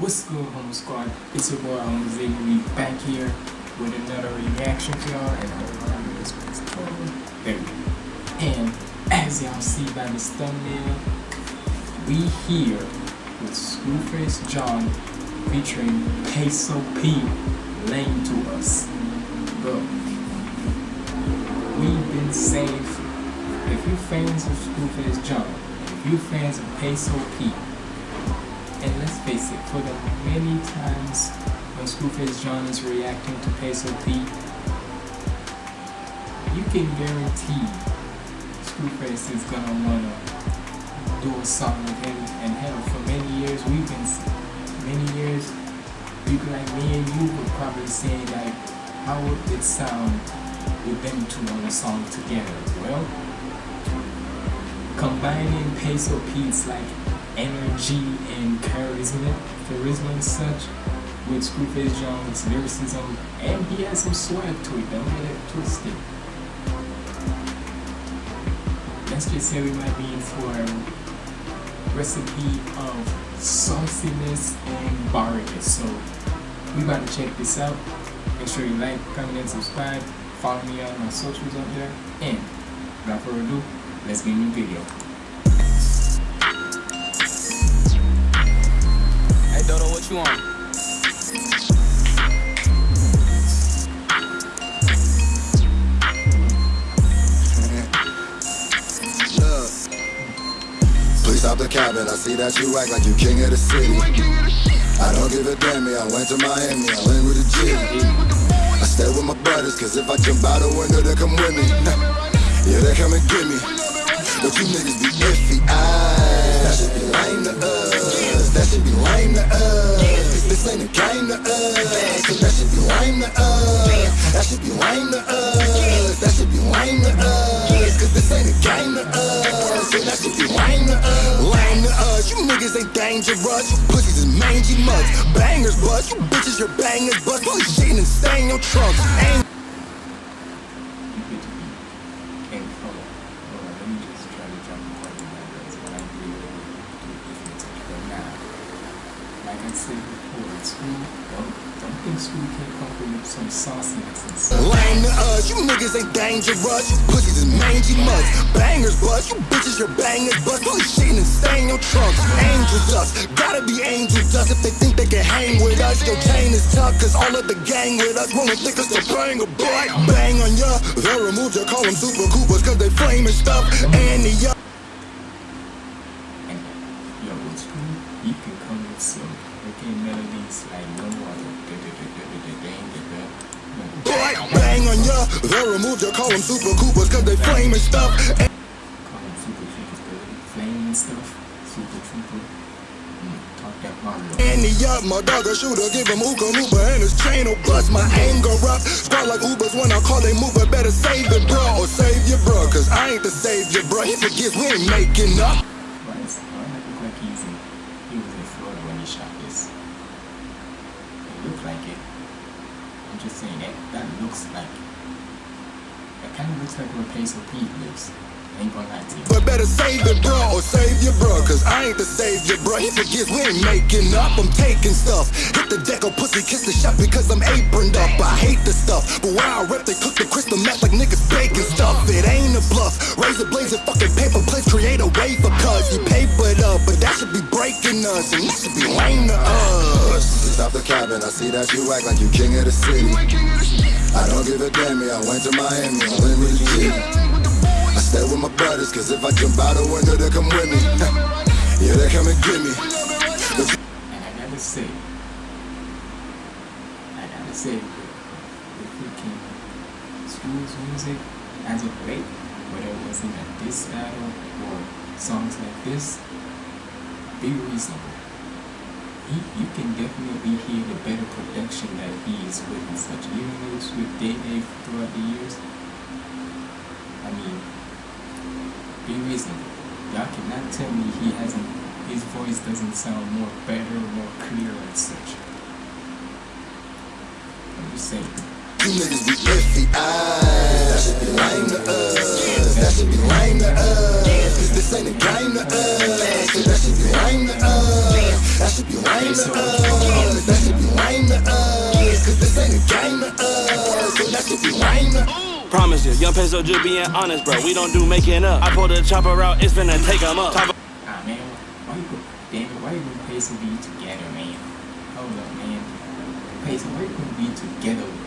What's good, Humble Squad? It's your boy, Humble Ziggy. We back here with another reaction for y'all, and I don't this one's There we go. And as y'all see by this thumbnail, we here with Scru Face Jean featuring Peso P laying to us. Bro, we've been safe. If you fans of Scru Face Jean, if you fans of Peso P, it, for the many times when Scru Face Jean is reacting to Peso P, you can guarantee Scru Face is gonna wanna do a song with him. And hell, for many years, we've been, many years, people like me and you would probably say like, how would it sound with them two on a song together? Well, combining Peso P's like energy and charisma, charisma and such with Scru Face Jean's lyricism, and he has some swag to it, don't get it twisted. Let's just say we might be in for a recipe of sauciness and barriness. So we about to check this out. Make sure you like, comment, and subscribe. Follow me on my socials out there. And without further ado, let's get in the video. What you on? Please stop the cabin. I see that you act like you king of the city. I don't give a damn, me. I went to Miami, I went with a G. I stay with my brothers, cause if I jump out the window, they come with me. Yeah, they come and get me. But you niggas be iffy. I, game to us. That should be lame to us. That should be lame to us. That should be lame to us. Cause this ain't a game to us. So that should be lame to us. Lame to us. You niggas ain't dangerous. You pussies is mangy mutts. Bangers, bust. You bitches, your bangers, bust. Probably shitting and staying your trunks. Ain't like I said before, school, don't, think school can't some sauciness. Lame to us, you niggas ain't dangerous. You pussies is mangy mutts. Bangers bust, you bitches, your bangers bust. Shitting and staying your trunks. Angel dust, gotta be angel dust if they think they can hang with us. Your chain is tough, cause all of the gang with us think us to bang a boy. Bang on ya, they'll remove call them super coopers, cause they flaming stuff. And the Bang on ya, they'll remove ya, call them super coopers, cause they flame and stuff. That. And the up, my dog a shooter, give him Uka Uber and his chain will bust my anger up. Squad like Ubers when I call they mover, better save it, bro, or save your bro, cause I ain't the savior, bro. He forgets we ain't making up. Why is why it look like he's in he was in Florida when he shot this? It looked like it. I'm just saying that that looks like that kinda looks like where Peso Pete lives. But better save it, bro, or save your bro, cause I ain't the savior, bro. He forgets we ain't making up, I'm taking stuff. Hit the deck or pussy, kiss the shot because I'm aproned up. I hate the stuff, but where I rep, they cook the crystal meth like niggas baking stuff. It ain't a bluff. Razor blades and fucking paper plates create a way for cuz you papered up, but that should be breaking us, and that should be us. The cabin, I see that you act like you king of the city. I don't give a damn, me. I went to Miami, I went with G. I stay with my brothers, cause if I jump out the window, they come with me. yeah, they come and get me. And I gotta say, I gotta say, the freaking school's music as of late, whether it was in a diss battle or songs like this, be reasonable. He, you can definitely hear the better production that he is with and such. Even with Day throughout the years, I mean, be reasonable. Y'all cannot tell me he hasn't, his voice doesn't sound more better, more clear and such. I'm just saying. You niggas be iffy eyes. That should be lame to us. That should be lame to us. This ain't a game to us. So that should be lame to us. That should be lame to us. That should be lame to us. Cause this ain't a game to us. So that should be lame to us. Promise you, young peso just being honest, bro. We don't do making up. I pulled the chopper out, it's finna take 'em up. Top Ah man, why you go damn it, why you gonna Peso be together, man? Hold up, man. Peso, why you gonna be together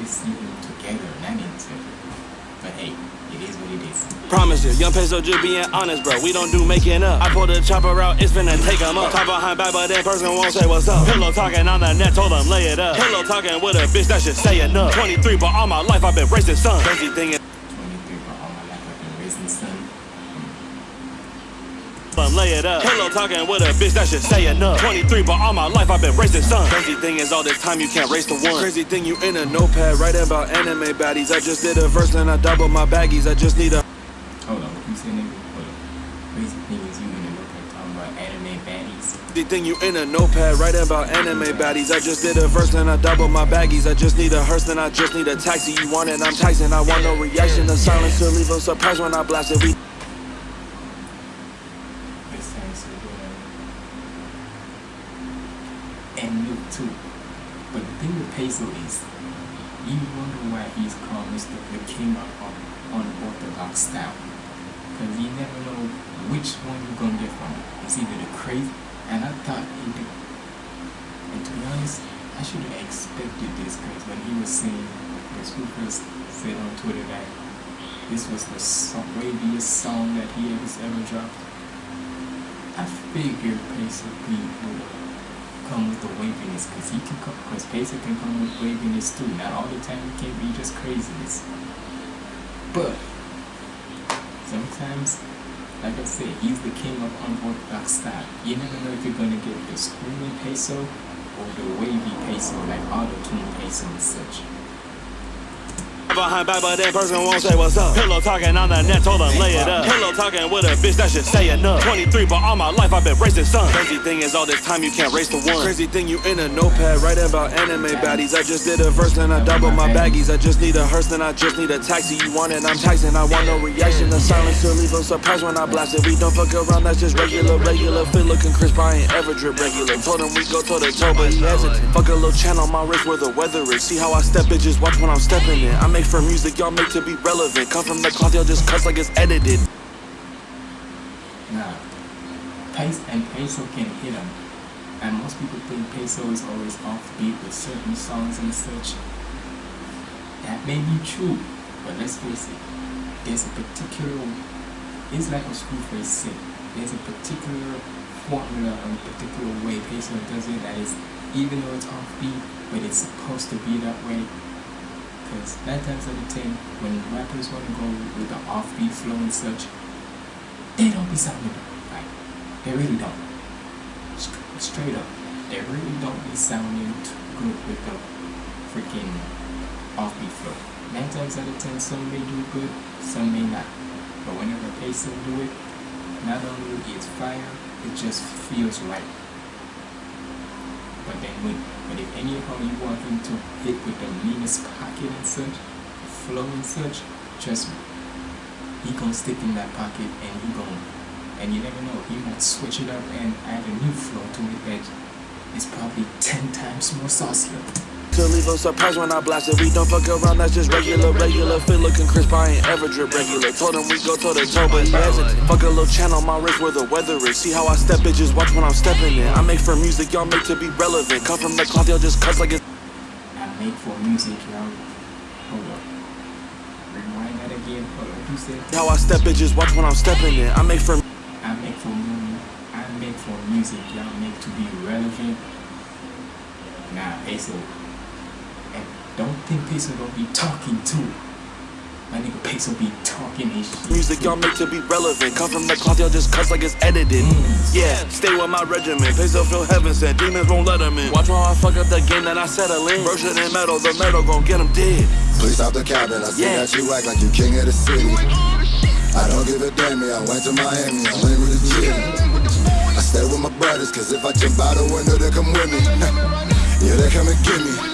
with a man? I don't want to together, But hey, it is what it is. Promise you, young peso just being honest, bro. We don't do making up. I pulled the chopper out, it's finna take 'em up. Top behind back, but that person won't say what's up. Pillow talking on the net, told them lay it up. Pillow talking with a bitch that should say enough. 23, but all my life I've been racing sun. Crazy thing is, 23 for all my life I've been raising son. Them lay it up. Pillow talking with a bitch that should say enough. 23, but all my life I've been racing sun. Crazy thing is, all this time you can't race the one. Crazy thing, you in a notepad writing about anime baddies. I just did a verse and I doubled my baggies. I just need a. Hold on, what you say, nigga? Hold on. Crazy thing is you in the notepad talking about anime baddies. The thing you in a notepad writing about anime baddies. I just did a verse and I doubled my baggies. I just need a hearse and I just need a taxi. You want it, I'm Tyson. I want no reaction. The silence to leave them surprised when I blast it. We And Luke too. But the thing with Peso is, you wonder why he's called Mr. the King of unorthodox style. Because you never know which one you're gonna get from. It's either the crazy, and I thought he did. And to be honest, I should have expected this because when he was saying, the Scoopers said on Twitter that this was the waviest song that he has ever dropped. I figured Peso P would come with the waviness because he can come, because Peso can come with waviness too. Not all the time it can be just craziness. But sometimes, like I said, he's the king of unorthodox style. You never know if you're gonna get the screaming peso or the wavy peso, like auto tune peso and such. Behind back, but that person won't say what's up. Pillow talking on the net, told them lay it up. Pillow talking with a bitch that should say enough. 23, but all my life I've been racing sun. Crazy thing is, all this time you can't race the one. Crazy thing, you in a notepad writing about anime baddies. I just did a verse and I doubled my baggies. I just need a hearse and I just need a taxi. You want it, I'm Tyson. I want no reaction. The silence to leave them surprised when I blast it. We don't fuck around, that's just regular, regular. Fit looking crisp, I ain't ever drip regular. Told him we go toe to toe, but he hesitant. Fuck a little channel my wrist where the weather is. See how I step, bitches, watch when I'm stepping in. I make for music, y'all make to be relevant. Come from the cloth, y'all just cuss like it's edited. Now, Pace and Peso can hit him. And most people think Peso is always offbeat with certain songs and such. That may be true, but let's face it, there's a particular, it's like a Scru Face said, there's a particular formula or a particular way Peso does it that is, even though it's offbeat, but it's supposed to be that way. Because nine times out of ten, when rappers want to go with the offbeat flow and such, they don't be sounding right. They really don't. St- straight up, they really don't be sounding good with the freaking offbeat flow. Nine times out of ten, some may do good, some may not. But whenever Peso do it, not only it's fire, it just feels right. But then when, but if anyhow you want him to hit with the meanest pocket and such, flow and such, trust me, he gonna stick in that pocket and he gonna and you never know he might switch it up and add a new flow to it that is probably 10 times more saucier To leave them surprised when I blast it. We don't fuck around, that's just regular, regular. Fit looking crisp, I ain't ever drip regular. Told him we go toe to toe, but he hesitant. Fuck a little channel my wrist where the weather is. See how I step, bitches, watch when I'm stepping in. I make for music, y'all make to be relevant. Come from the cloth, y'all just cuss like it's. I make for music y'all hold up rewind that again hold up you said How I step, bitches, watch when I'm stepping in. I make for I make for mu- I make for music y'all make to be relevant nah and don't think Peso don't be talking too my nigga Peso be talking his shit music, y'all make to be relevant. Come from the cloth, y'all just cuss like it's edited. Yeah, stay with my regiment. Peso feel heaven sent. Demons won't let them in. Watch while I fuck up the game that I settle in. Version in metal, the metal gon' get them dead. Please stop the cabin. I see Yeah. that you act like you king of the city. I don't give a damn. I went to Miami. I went with a G. I stay with my brothers, cause if I jump out the window, they come with me. yeah, they come and get me.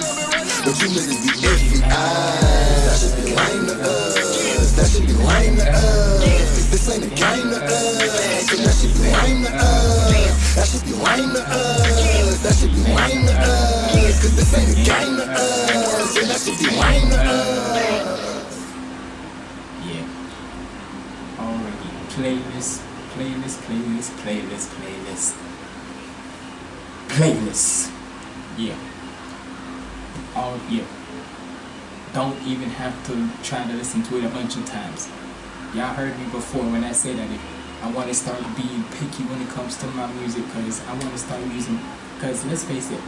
But you niggas be iffy. That should be lame to us. That shit be lame to us. This ain't a game to us. And that shit be lame to us. That shit be lame to us. That shit be lame to us. Cause this ain't a game to us. And that shit be lame to us. Yeah. Already. Playlist, playlist, playlist, playlist, playlist. Playlist. Yeah. All yeah. Don't even have to try to listen to it a bunch of times. Y'all heard me before when I said that I want to start being picky when it comes to my music because I want to start using because let's face it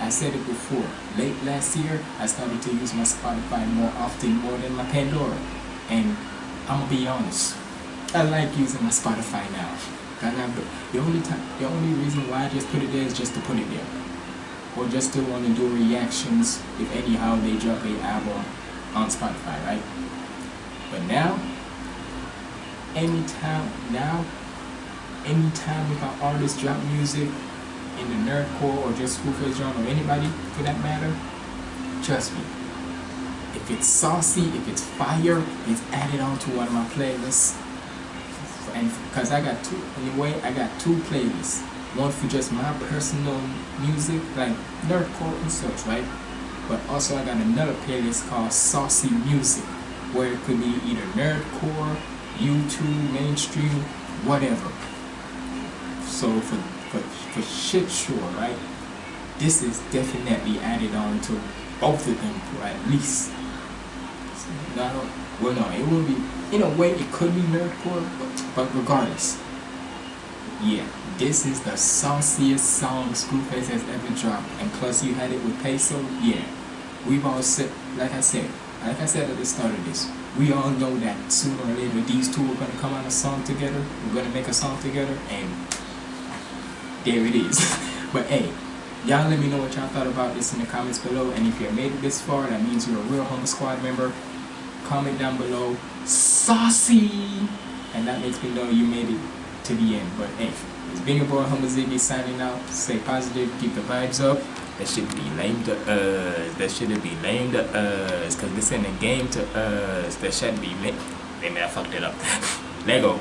I said it before late last year I started to use my Spotify more often more than my Pandora and I'm gonna be honest I like using my Spotify now the only time the only reason why I just put it there is just to put it there or just to want to do reactions if anyhow they drop a album on Spotify right? But now anytime now anytime if an artist drop music in the nerdcore or just Schoolface genre or anybody for that matter trust me if it's saucy if it's fire it's added onto one of my playlists. And because I got two anyway I got two playlists one for just my personal music like nerdcore and such right but also I got another playlist called saucy music where it could be either nerdcore YouTube, mainstream, whatever. So for, for, for shit sure, right? This is definitely added on to both of them, for at least. No, well, no, it will be, in a way, it could be nerdcore, but, but regardless. Yeah, this is the sauciest song Scru Face has ever dropped. And plus you had it with Peso, yeah. We've all said, like I said, like I said at the start of this, we all know that sooner or later these two are to come on a song together. We're to make a song together, and there it is. but hey, y'all let me know what y'all thought about this in the comments below. And if you made it this far, that means you're a real Humble Squad member. Comment down below, saucy, and that makes me know you made it to the end. But hey, it's been your boy Humble Ziggy signing out. Stay positive, keep the vibes up. That should be lame to us. That shouldn't be lame to us. Cause this ain't a game to us. That shouldn't be lame. Maybe I fucked it up. Lego.